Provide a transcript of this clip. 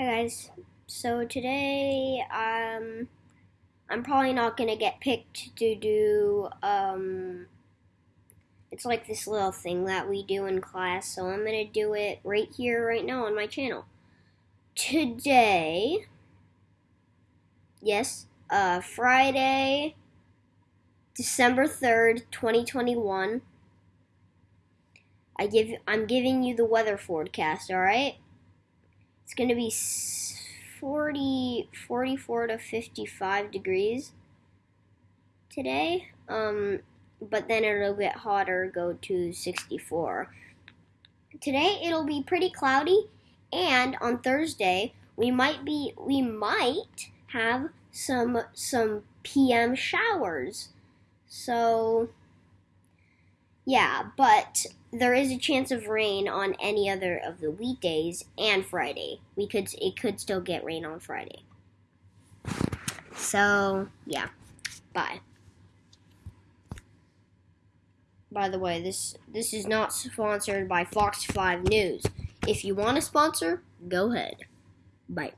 Hi guys. So today, um, I'm probably not gonna get picked to do, um, it's like this little thing that we do in class, so I'm gonna do it right here, right now on my channel. Today, yes, uh, Friday, December 3rd, 2021. I give, I'm giving you the weather forecast, alright? It's going to be 40, 44 to 55 degrees today. Um, but then it'll get hotter, go to 64. Today it'll be pretty cloudy, and on Thursday we might be we might have some some PM showers. So yeah, but there is a chance of rain on any other of the weekdays and Friday. We could it could still get rain on Friday. So, yeah. Bye. By the way, this this is not sponsored by Fox 5 News. If you want to sponsor, go ahead. Bye.